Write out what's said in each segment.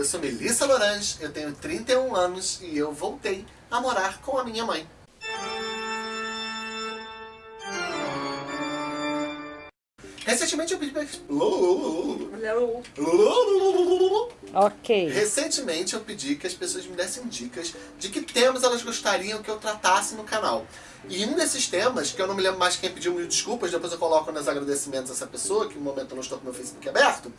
Eu sou Melissa Lorange, eu tenho 31 anos e eu voltei a morar com a minha mãe. Recentemente eu pedi pra... Ok. Recentemente eu pedi que as pessoas me dessem dicas de que temas elas gostariam que eu tratasse no canal. E um desses temas, que eu não me lembro mais quem pediu mil desculpas, depois eu coloco nos agradecimentos essa pessoa, que no momento eu não estou com meu Facebook aberto,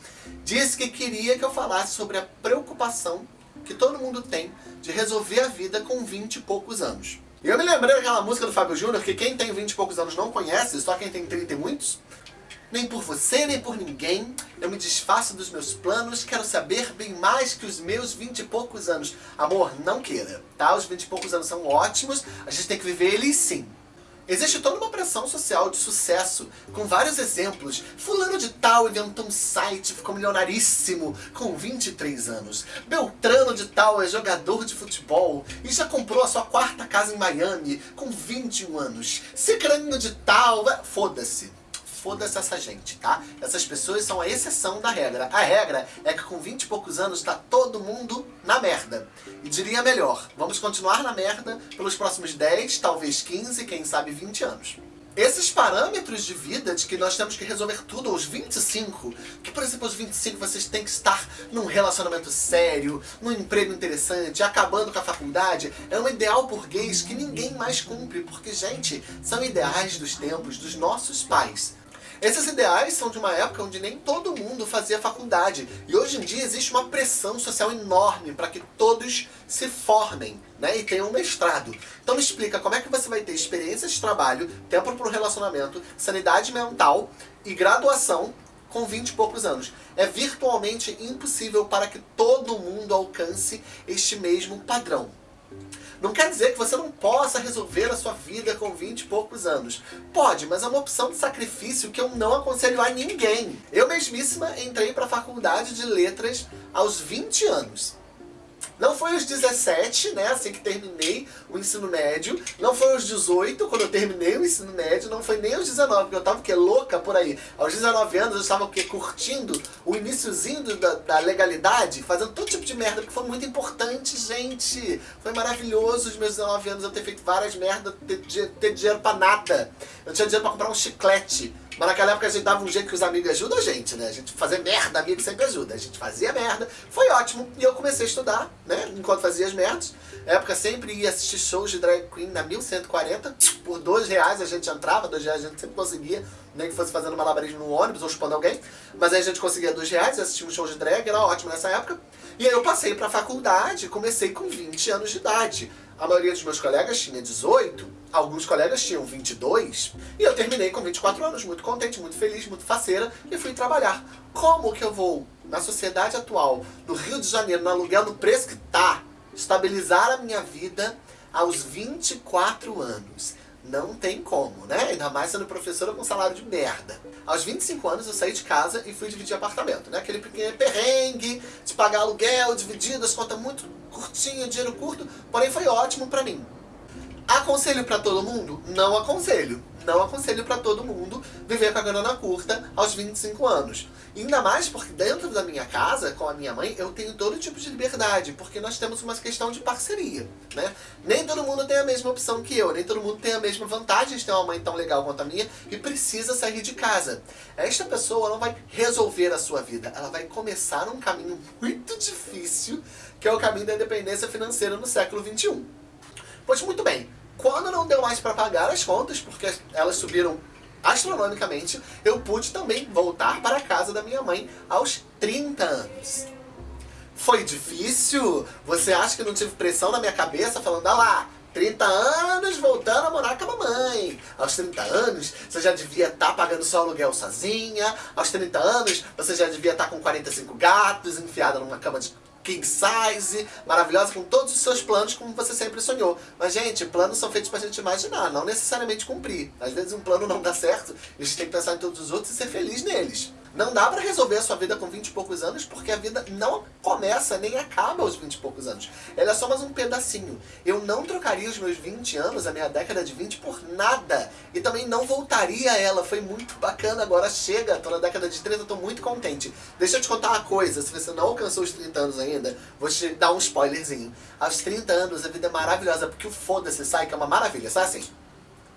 disse que queria que eu falasse sobre a preocupação que todo mundo tem de resolver a vida com 20 e poucos anos. E eu me lembrei daquela música do Fábio Júnior, que quem tem 20 e poucos anos não conhece, só quem tem 30 e muitos. Nem por você, nem por ninguém, eu me desfaço dos meus planos, quero saber bem mais que os meus vinte e poucos anos. Amor, não queira, tá? Os vinte e poucos anos são ótimos, a gente tem que viver eles sim. Existe toda uma pressão social de sucesso, com vários exemplos. Fulano de tal inventou um site, ficou milionaríssimo, com 23 anos. Beltrano de tal é jogador de futebol e já comprou a sua quarta casa em Miami, com 21 anos. Cicrano de tal... Foda-se foda-se essa gente, tá? Essas pessoas são a exceção da regra. A regra é que com 20 e poucos anos tá todo mundo na merda. E diria melhor, vamos continuar na merda pelos próximos 10, talvez 15, quem sabe 20 anos. Esses parâmetros de vida de que nós temos que resolver tudo aos 25, que por exemplo aos 25 vocês têm que estar num relacionamento sério, num emprego interessante, acabando com a faculdade, é um ideal burguês que ninguém mais cumpre, porque gente, são ideais dos tempos dos nossos pais. Esses ideais são de uma época onde nem todo mundo fazia faculdade. E hoje em dia existe uma pressão social enorme para que todos se formem né, e tenham um mestrado. Então me explica como é que você vai ter experiências de trabalho, tempo para o relacionamento, sanidade mental e graduação com 20 e poucos anos. É virtualmente impossível para que todo mundo alcance este mesmo padrão. Não quer dizer que você não possa resolver a sua vida com 20 e poucos anos. Pode, mas é uma opção de sacrifício que eu não aconselho a ninguém. Eu mesmíssima entrei para a faculdade de letras aos 20 anos. Não foi aos 17, né, assim que terminei o ensino médio. Não foi aos 18, quando eu terminei o ensino médio. Não foi nem aos 19, porque eu tava o quê? Louca por aí. Aos 19 anos eu estava o quê? Curtindo o iníciozinho da, da legalidade, fazendo todo tipo de merda, porque foi muito importante, gente. Foi maravilhoso os meus 19 anos eu ter feito várias merdas, ter, ter dinheiro pra nada. Eu tinha dinheiro pra comprar um chiclete. Mas naquela época a gente dava um jeito que os amigos ajudam a gente, né? A gente fazer merda, amigo sempre ajuda. A gente fazia merda, foi ótimo. E eu comecei a estudar, né? Enquanto fazia as merdas. Na época sempre ia assistir shows de drag queen na 1140. Por dois reais a gente entrava, dois reais a gente sempre conseguia. Nem que fosse fazendo malabarismo no ônibus ou chupando alguém. Mas aí a gente conseguia dois reais assistia um show de drag, era ótimo nessa época. E aí eu passei pra faculdade, comecei com 20 anos de idade. A maioria dos meus colegas tinha 18, alguns colegas tinham 22, e eu terminei com 24 anos, muito contente, muito feliz, muito faceira, e fui trabalhar. Como que eu vou, na sociedade atual, no Rio de Janeiro, no aluguel no preço que tá, estabilizar a minha vida aos 24 anos? Não tem como, né? Ainda mais sendo professora com salário de merda. Aos 25 anos eu saí de casa e fui dividir apartamento, né? Aquele pequeno perrengue de pagar aluguel, dividido, as contas muito curtinho, dinheiro curto, porém foi ótimo pra mim. Aconselho pra todo mundo? Não aconselho não aconselho para todo mundo viver com a grana curta aos 25 anos. ainda mais porque dentro da minha casa, com a minha mãe, eu tenho todo tipo de liberdade, porque nós temos uma questão de parceria, né? Nem todo mundo tem a mesma opção que eu, nem todo mundo tem a mesma vantagem de ter uma mãe tão legal quanto a minha e precisa sair de casa. Esta pessoa não vai resolver a sua vida, ela vai começar um caminho muito difícil, que é o caminho da independência financeira no século 21. Pois muito bem, quando não deu mais para pagar as contas, porque elas subiram astronomicamente, eu pude também voltar para a casa da minha mãe aos 30 anos. Foi difícil? Você acha que não tive pressão na minha cabeça falando, ah lá, 30 anos voltando a morar com a mamãe. Aos 30 anos, você já devia estar tá pagando seu aluguel sozinha. Aos 30 anos, você já devia estar tá com 45 gatos, enfiada numa cama de king size, maravilhosa, com todos os seus planos como você sempre sonhou. Mas, gente, planos são feitos pra gente imaginar, não necessariamente cumprir. Às vezes um plano não dá certo, a gente tem que pensar em todos os outros e ser feliz neles. Não dá pra resolver a sua vida com 20 e poucos anos, porque a vida não começa nem acaba aos 20 e poucos anos. Ela é só mais um pedacinho. Eu não trocaria os meus 20 anos, a minha década de 20, por nada. E também não voltaria a ela. Foi muito bacana, agora chega. Tô na década de 30, tô muito contente. Deixa eu te contar uma coisa, se você não alcançou os 30 anos ainda, vou te dar um spoilerzinho. Aos 30 anos a vida é maravilhosa, porque o foda-se sai, que é uma maravilha, sabe assim?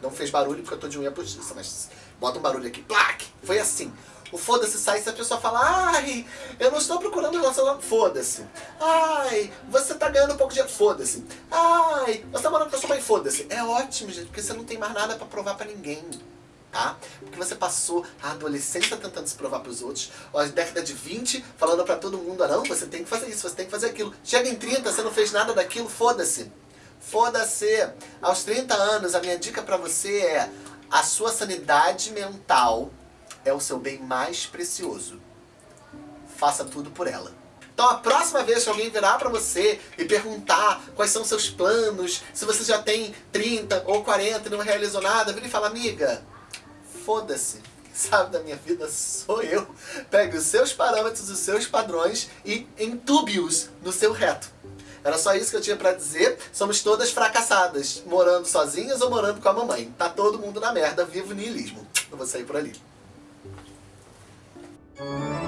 Não fez barulho porque eu tô de unha postiça, mas bota um barulho aqui. Plaque! Foi assim. O foda-se sai se a pessoa fala, ai, eu não estou procurando relacionamento. Foda-se. Ai, você tá ganhando um pouco de. Foda-se. Ai, você tá morando com a sua mãe. Foda-se. É ótimo, gente, porque você não tem mais nada pra provar pra ninguém. Tá? Porque você passou a adolescência tentando se provar pros outros, a década de 20 falando pra todo mundo, ah, não, você tem que fazer isso, você tem que fazer aquilo. Chega em 30, você não fez nada daquilo, foda-se. Foda-se. Aos 30 anos, a minha dica pra você é a sua sanidade mental é o seu bem mais precioso. Faça tudo por ela. Então a próxima vez que alguém virar pra você e perguntar quais são seus planos, se você já tem 30 ou 40 e não realizou nada, vira e fala, amiga, foda-se. Sabe da minha vida sou eu. Pegue os seus parâmetros, os seus padrões e entube-os no seu reto. Era só isso que eu tinha pra dizer. Somos todas fracassadas, morando sozinhas ou morando com a mamãe. Tá todo mundo na merda, vivo niilismo. Eu vou sair por ali. Thank you.